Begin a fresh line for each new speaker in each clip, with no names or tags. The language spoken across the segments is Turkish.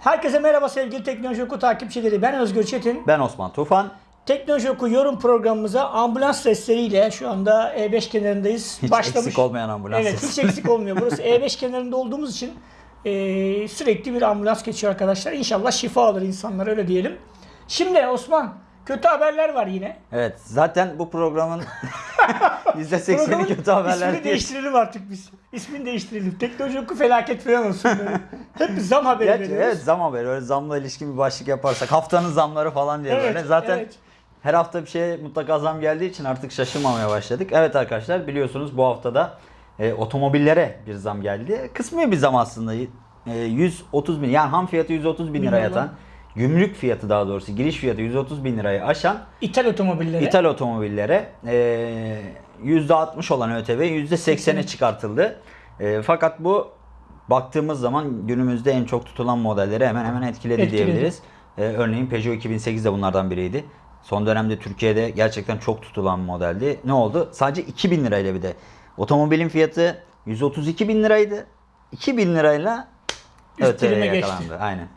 Herkese merhaba sevgili Teknoloji Oku takipçileri. Ben Özgür Çetin.
Ben Osman Tufan.
Teknoloji Oku yorum programımıza ambulans sesleriyle şu anda E5 kenarındayız.
Hiç eksik olmayan ambulans
Evet
sesi.
hiç eksik olmuyor. Burası E5 kenarında olduğumuz için e, sürekli bir ambulans geçiyor arkadaşlar. İnşallah şifa alır insanlar öyle diyelim. Şimdi Osman kötü haberler var yine.
Evet zaten bu programın %80'i
Programın
kötü haberler
ismini
diye.
değiştirelim artık biz. İsmini değiştirelim. Teknoloji Oku felaket falan olsun. Böyle. Hep zam haberi
Gerçi
veriyoruz.
evet zam haberi. Öyle zamla ilişkin bir başlık yaparsak haftanın zamları falan diye
Evet,
böyle. Zaten
evet.
her hafta bir şeye mutlaka zam geldiği için artık şaşırmamaya başladık. Evet arkadaşlar biliyorsunuz bu haftada e, otomobillere bir zam geldi. Kısmi bir zam aslında. E, 130 bin yani ham fiyatı 130 bin lira. yatan. Gümrük fiyatı daha doğrusu giriş fiyatı 130 bin lirayı aşan
İthal otomobillere.
İthal otomobillere e, %60 olan ÖTV %80'e çıkartıldı. E, fakat bu baktığımız zaman günümüzde en çok tutulan modelleri hemen hemen etkiledi,
Etkiledi.
diyebiliriz. E, örneğin Peugeot 2008 de bunlardan biriydi. Son dönemde Türkiye'de gerçekten çok tutulan modeldi. Ne oldu? Sadece 2000 lirayla bir de. Otomobilin fiyatı 132 bin liraydı. 2000 lirayla
Üst
ÖTV
dilime geçti.
yakalandı. Aynen.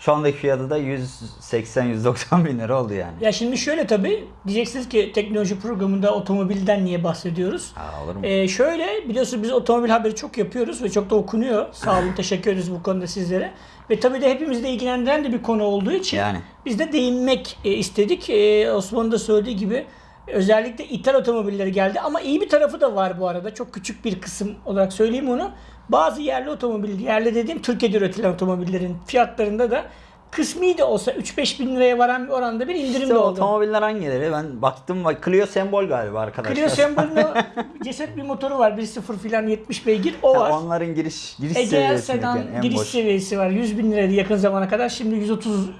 Şu andaki fiyatı da 180-190 bin lira oldu yani.
Ya şimdi şöyle tabii diyeceksiniz ki teknoloji programında otomobilden niye bahsediyoruz?
Aa, olur mu?
Ee, şöyle biliyorsunuz biz otomobil haberi çok yapıyoruz ve çok da okunuyor. Sağ olun teşekkür ederiz bu konuda sizlere. Ve tabii de hepimizi de ilgilendiren de bir konu olduğu için
Yani.
biz de değinmek e, istedik. E, Osman'ın da söylediği gibi özellikle ithal otomobilleri geldi ama iyi bir tarafı da var bu arada. Çok küçük bir kısım olarak söyleyeyim onu. Bazı yerli otomobil, yerli dediğim Türkiye'de üretilen otomobillerin fiyatlarında da kısmi de olsa 3-5 bin liraya varan bir oranda bir indirim
İşte
de oldu.
otomobiller hangileri? Ben baktım bak Clio sembol galiba arkadaşlar.
Clio sembolünün o ceset bir motoru var. 1.0 filan 70 beygir. O var.
Onların giriş giriş
Egea
seviyesi
sedan
yani en
giriş
boş.
seviyesi var. 100 bin liraydı yakın zamana kadar. Şimdi 130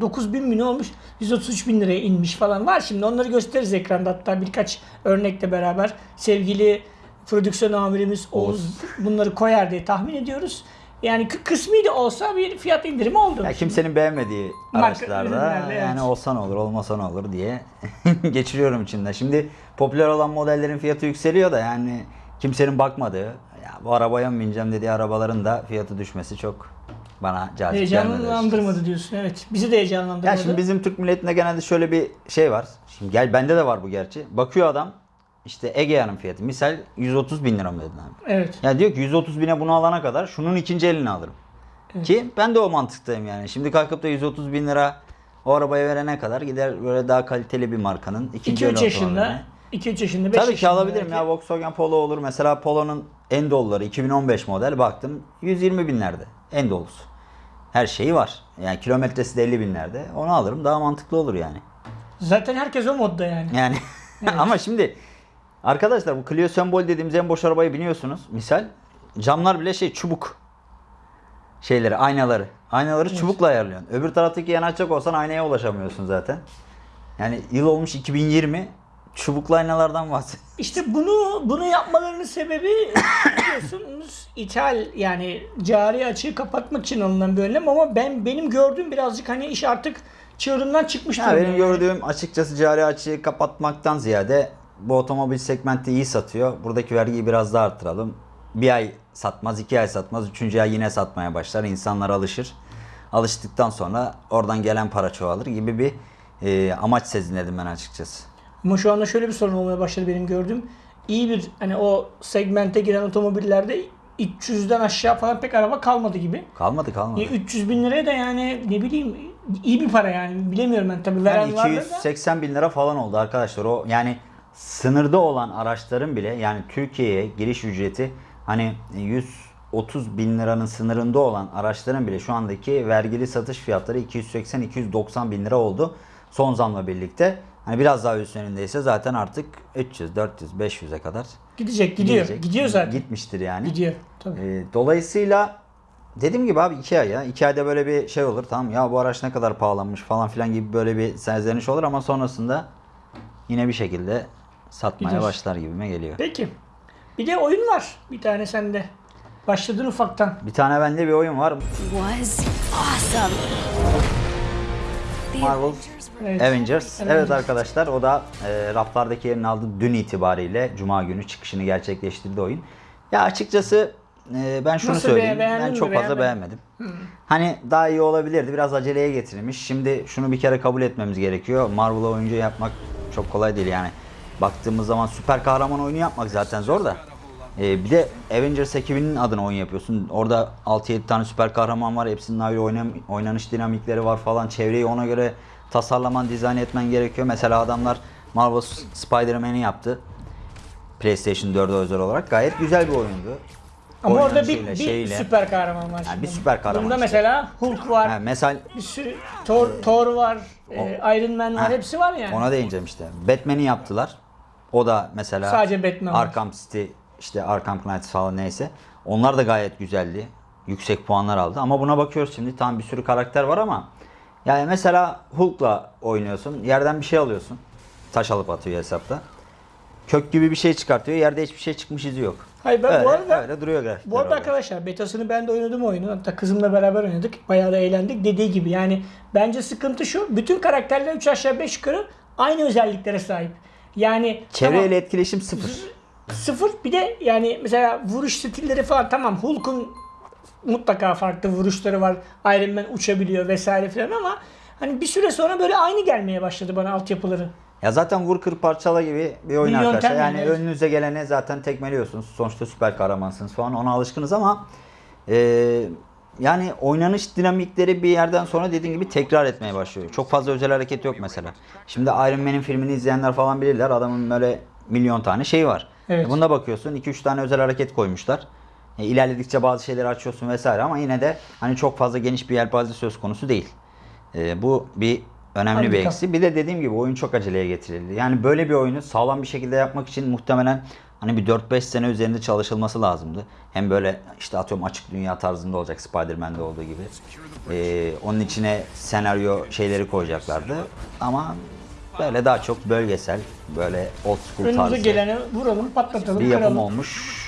9 bin mi ne olmuş? 133 bin liraya inmiş falan var. Şimdi onları gösteririz ekranda hatta birkaç örnekle beraber. Sevgili prodüksiyon amirimiz Oğuz bunları koyar diye tahmin ediyoruz. Yani kı- kısmi de olsa bir fiyat indirimi oldu.
Ya kimsenin beğenmediği
Marka
araçlarda yani
evet.
olsa ne olur olmasa ne olur diye geçiriyorum içinden. Şimdi popüler olan modellerin fiyatı yükseliyor da yani kimsenin bakmadığı ya bu arabaya mı bineceğim dediği arabaların da fiyatı düşmesi çok bana cazip.
Heyecanlandırmadı diyorsun. Evet. Bizi de heyecanlandırmadı.
Ya şimdi bizim Türk milletinde genelde şöyle bir şey var. Şimdi gel bende de var bu gerçi. Bakıyor adam işte Egea'nın fiyatı. Misal 130 bin lira mı dedin abi?
Evet.
Ya diyor ki 130 bine bunu alana kadar şunun ikinci elini alırım. Ki ben de o mantıktayım yani. Şimdi kalkıp da 130 bin lira o arabaya verene kadar gider böyle daha kaliteli bir markanın ikinci
2-3
el
yaşında,
otomobiline.
2-3 yaşında, 5
Tabii ki alabilirim
belki.
ya Volkswagen Polo olur. Mesela Polo'nun en doluları 2015 model baktım 120 binlerde en dolusu. Her şeyi var. Yani kilometresi de 50 binlerde. Onu alırım daha mantıklı olur yani.
Zaten herkes o modda yani.
Yani ama şimdi arkadaşlar bu Clio sembol dediğimiz en boş arabayı biliyorsunuz. Misal camlar bile şey çubuk şeyleri aynaları. Aynaları çubukla ayarlıyorsun. Öbür taraftaki yanaşacak olsan aynaya ulaşamıyorsun zaten. Yani yıl olmuş 2020 çubuklu aynalardan bahsediyoruz.
İşte bunu bunu yapmalarının sebebi biliyorsunuz ithal yani cari açığı kapatmak için alınan bir önlem ama ben benim gördüğüm birazcık hani iş artık çığırından çıkmış durumda
benim
yani.
gördüğüm açıkçası cari açığı kapatmaktan ziyade bu otomobil segmentte iyi satıyor. Buradaki vergiyi biraz daha arttıralım. Bir ay satmaz, iki ay satmaz, üçüncü ay yine satmaya başlar. İnsanlar alışır. Alıştıktan sonra oradan gelen para çoğalır gibi bir e, amaç sezinledim ben açıkçası.
Ama şu anda şöyle bir sorun olmaya başladı benim gördüğüm. İyi bir hani o segmente giren otomobillerde 300'den aşağı falan pek araba kalmadı gibi.
Kalmadı kalmadı.
E, 300 bin liraya da yani ne bileyim iyi bir para yani bilemiyorum ben tabii veren
Yani
vardır da.
280 bin lira falan oldu arkadaşlar. O yani sınırda olan araçların bile yani Türkiye'ye giriş ücreti hani 130 bin liranın sınırında olan araçların bile şu andaki vergili satış fiyatları 280-290 bin lira oldu. Son zamla birlikte. Hani biraz daha üstünündeyse zaten artık 300, 400, 500'e kadar
Gidecek gidiyor.
gidecek.
Gidiyor zaten.
Gitmiştir yani.
Gidiyor. Tabii.
Ee, dolayısıyla dediğim gibi abi 2 ay ya. 2 ayda böyle bir şey olur. Tamam ya bu araç ne kadar pahalanmış falan filan gibi böyle bir serzeniş olur ama sonrasında yine bir şekilde satmaya
Gidiyor.
başlar gibime geliyor.
Peki. Bir de oyun var. Bir tane sende. Başladın ufaktan.
Bir tane bende bir oyun var.
was awesome.
Marvel
Evet.
Avengers. Evet
Avengers.
arkadaşlar o da e, raflardaki yerini aldı dün itibariyle Cuma günü çıkışını gerçekleştirdi oyun. Ya açıkçası e, ben şunu
Nasıl
söyleyeyim.
be-
ben
mi,
çok fazla
beğenmedin?
beğenmedim. Hani daha iyi olabilirdi. Biraz aceleye getirilmiş. Şimdi şunu bir kere kabul etmemiz gerekiyor. Marvel'a oyuncu yapmak çok kolay değil yani. Baktığımız zaman süper kahraman oyunu yapmak zaten zor da. E, bir de Avengers ekibinin adına oyun yapıyorsun. Orada 6-7 tane süper kahraman var. Hepsinin ayrı oynam- oynanış dinamikleri var falan. Çevreyi ona göre tasarlaman, dizayn etmen gerekiyor. Mesela adamlar Marvel Spider-Man'i yaptı. PlayStation 4'e özel olarak gayet güzel bir oyundu.
Ama orada bir,
Oynanışıyla,
bir
şeyle.
süper kahraman var. şimdi.
bir süper kahraman
Bunda
işte.
mesela Hulk var.
Ha, mesela
Bir sürü Thor, Thor var, e, Iron Man var,
Ha,
hepsi var yani.
Ona değineceğim işte. Batman'i yaptılar. O da mesela
Sadece Batman var.
Arkham City, işte Arkham Knight falan neyse. Onlar da gayet güzeldi. Yüksek puanlar aldı. Ama buna bakıyoruz şimdi. Tam bir sürü karakter var ama yani mesela Hulk'la oynuyorsun. Yerden bir şey alıyorsun. Taş alıp atıyor hesapta. Kök gibi bir şey çıkartıyor. Yerde hiçbir şey çıkmış izi yok.
Hayır ben
öyle,
bu arada
öyle duruyor grafikler.
Bu arada
orada.
arkadaşlar betasını ben de oynadım oyunu. Hatta kızımla beraber oynadık. Bayağı da eğlendik. Dediği gibi yani bence sıkıntı şu. Bütün karakterler 3 aşağı 5 yukarı aynı özelliklere sahip. Yani
Çevreyle
tamam,
etkileşim sıfır.
Sıfır bir de yani mesela vuruş stilleri falan tamam Hulk'un mutlaka farklı vuruşları var. Iron Man uçabiliyor vesaire filan ama hani bir süre sonra böyle aynı gelmeye başladı bana altyapıları.
Ya zaten vur kır parçala gibi bir oyun
Bir
arkadaşlar.
yani,
Yani
evet.
önünüze gelene zaten tekmeliyorsunuz. Sonuçta süper kahramansınız falan ona alışkınız ama e, yani oynanış dinamikleri bir yerden sonra dediğin gibi tekrar etmeye başlıyor. Çok fazla özel hareket yok mesela. Şimdi Iron Man'in filmini izleyenler falan bilirler. Adamın böyle milyon tane şey var.
Evet.
E bunda bakıyorsun 2-3 tane özel hareket koymuşlar. E, ilerledikçe bazı şeyleri açıyorsun vesaire ama yine de hani çok fazla geniş bir yelpaze söz konusu değil. E, bu bir önemli bir
Handikap.
eksi. Bir de dediğim gibi oyun çok aceleye getirildi. Yani böyle bir oyunu sağlam bir şekilde yapmak için muhtemelen hani bir 4-5 sene üzerinde çalışılması lazımdı. Hem böyle işte atıyorum açık dünya tarzında olacak Spider-Man'de olduğu gibi. Ee, onun içine senaryo şeyleri koyacaklardı. Ama böyle daha çok bölgesel, böyle old school
Önümüze
tarzı
geleni vuralım, patlatalım,
bir yapım
kıralım.
olmuş.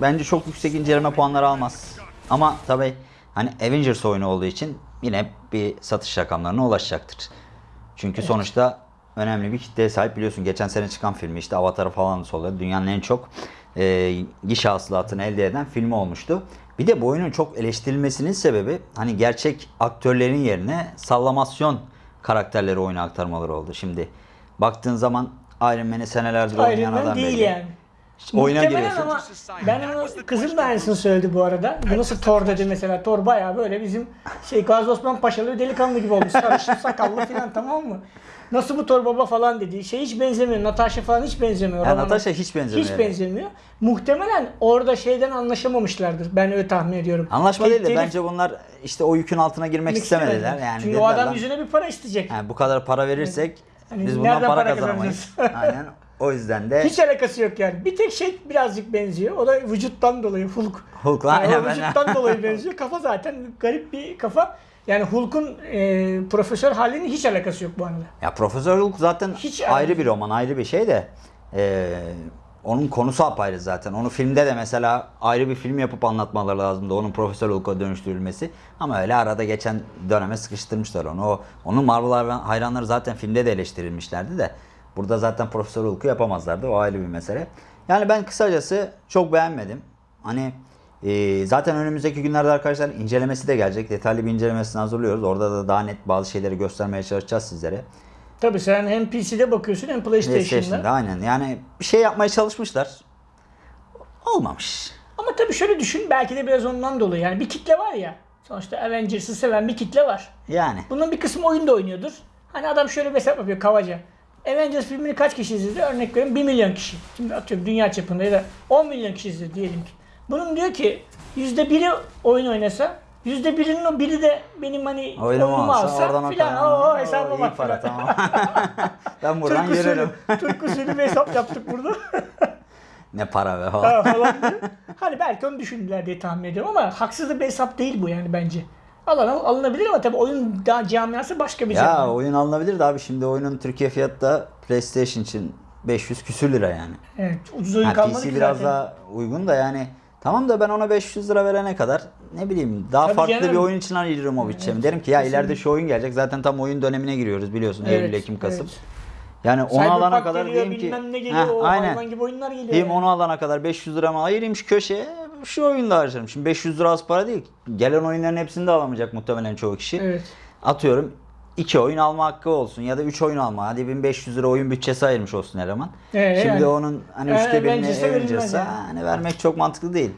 Bence çok yüksek inceleme puanları almaz. Ama tabi hani Avengers oyunu olduğu için yine bir satış rakamlarına ulaşacaktır. Çünkü sonuçta önemli bir kitleye sahip biliyorsun. Geçen sene çıkan filmi işte Avatar'ı falan sonra dünyanın en çok e, gişe hasılatını elde eden filmi olmuştu. Bir de bu oyunun çok eleştirilmesinin sebebi hani gerçek aktörlerin yerine sallamasyon karakterleri oyuna aktarmaları oldu. Şimdi baktığın zaman Iron Man'i senelerdir oynayan
Iron Man
adam
değil
belli.
yani.
Oyuna
Muhtemelen
giriyorsun.
ama ben onu kızım da aynısını söyledi bu arada. Bu nasıl Thor dedi mesela. Thor bayağı böyle bizim şey Gazi Osman Paşalı delikanlı gibi olmuş. Sarışın sakallı falan tamam mı? Nasıl bu Thor baba falan dedi. Şey hiç benzemiyor. Natasha falan hiç benzemiyor.
Ya
Romana.
Natasha hiç benzemiyor.
Hiç benzemiyor. Muhtemelen orada şeyden anlaşamamışlardır. Ben öyle tahmin ediyorum.
Anlaşma
Tek
değil de bence bunlar işte o yükün altına girmek istemediler. Yani
Çünkü o adam
lan,
yüzüne bir para isteyecek.
yani bu kadar para verirsek
Hani
biz bundan para,
para
kazanamayız. Aynen. O yüzden de
Hiç alakası yok yani. Bir tek şey birazcık benziyor. O da vücuttan dolayı Hulk.
Hulk'la
Yani
aynen
o
ben-
vücuttan dolayı benziyor. Kafa zaten garip bir kafa. Yani Hulk'un e, profesör halinin hiç alakası yok bu arada.
Ya Profesör Hulk zaten
Hiç
ayrı
ayrı.
bir roman, ayrı bir şey de e, onun konusu apayrı zaten. Onu filmde de mesela ayrı bir film yapıp anlatmaları lazımdı. Onun Profesör Hulk'a dönüştürülmesi. Ama öyle arada geçen döneme sıkıştırmışlar onu. O, onun Marvel hayran- hayranları zaten filmde de eleştirilmişlerdi de. Burada zaten Profesör Hulk'u yapamazlardı. O ayrı bir mesele. Yani ben kısacası çok beğenmedim. Hani e, zaten önümüzdeki günlerde arkadaşlar incelemesi de gelecek. Detaylı bir incelemesini hazırlıyoruz. Orada da daha net bazı şeyleri göstermeye çalışacağız sizlere.
Tabii sen hem PC'de bakıyorsun hem PlayStation'da.
PlayStation'da aynen. Yani bir şey yapmaya çalışmışlar. Olmamış.
Ama tabii şöyle düşün belki de biraz ondan dolayı. Yani bir kitle var ya. Sonuçta Avengers'ı seven bir kitle var.
Yani.
Bunun bir kısmı oyunda oynuyordur. Hani adam şöyle bir hesap yapıyor kabaca. Avengers filmini kaç kişi izledi? Örnek veriyorum 1 milyon kişi. Şimdi atıyorum dünya çapında ya da 10 milyon kişi izledi diyelim ki. Bunun diyor ki %1'i oyun oynasa %1'inin o biri de benim hani oyunumu
alsa,
filan o hesaba
iyi
bak
para tamam. ben buradan
Türk usulü,
yürürüm.
Türk usulü bir hesap yaptık burada.
ne para be falan.
Ha, falan. Hani belki onu düşündüler diye tahmin ediyorum ama haksız bir hesap değil bu yani bence. Alın, alınabilir ama tabii oyun daha camiası başka bir
Ya
camiası.
oyun alınabilir de abi şimdi oyunun Türkiye fiyatı da PlayStation için 500 küsür lira yani.
Evet, ucuz oyun
Ha,
kalmadı
PC
ki
biraz
zaten.
daha uygun da yani tamam da ben ona 500 lira verene kadar ne bileyim daha
Tabii
farklı
canım.
bir oyun için ayırırım o bütçemi. Derim ki ya ileride şu oyun gelecek. Zaten tam oyun dönemine giriyoruz biliyorsun.
Evet,
Eylül, Ekim, Kasım.
evet.
Yani onu
Cyberpunk
alana kadar
geliyor,
diyeyim ki
ne geliyor,
Heh, aynen.
gibi oyunlar geliyor.
Diyeyim
yani.
onu alana kadar 500 liramı ayırayım şu köşeye. şu oyunda harcarım. Şimdi 500 lira az para değil. Gelen oyunların hepsini de alamayacak muhtemelen çoğu kişi.
Evet.
Atıyorum 2 oyun alma hakkı olsun ya da 3 oyun alma. Hadi 1500 lira oyun bütçesi ayırmış olsun eleman.
Ee,
Şimdi
yani.
onun hani
Ee,
üçte birini
yani.
hani vermek çok mantıklı değil.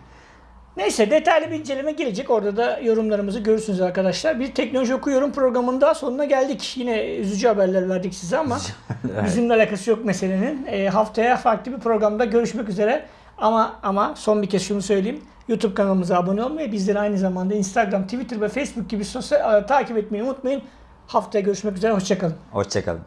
Neyse detaylı bir inceleme gelecek. Orada da yorumlarımızı görürsünüz arkadaşlar. Bir teknoloji okuyorum programında sonuna geldik. Yine üzücü haberler verdik size ama bizimle alakası yok meselenin. Ee, haftaya farklı bir programda görüşmek üzere. Ama ama son bir kez şunu söyleyeyim. YouTube kanalımıza abone olmayı, bizleri aynı zamanda Instagram, Twitter ve Facebook gibi sosyal ağ takip etmeyi unutmayın. Haftaya görüşmek üzere. Hoşçakalın.
Hoşçakalın.